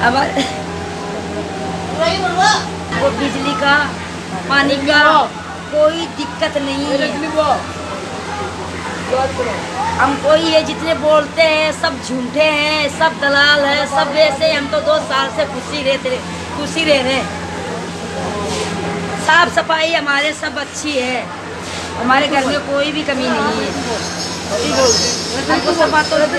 अब वो बिजली का, पानी का कोई दिक्कत नहीं है। हमको ये जितने बोलते हैं, सब झूठे हैं, सब दलाल है, सब वैसे हम तो दो साल से खुशी रहते खुशी रह रहे साफ़ सफ़ाई हमारे सब अच्छी है। हमारे घर में कोई भी कमी नहीं है। हमको सब बातों से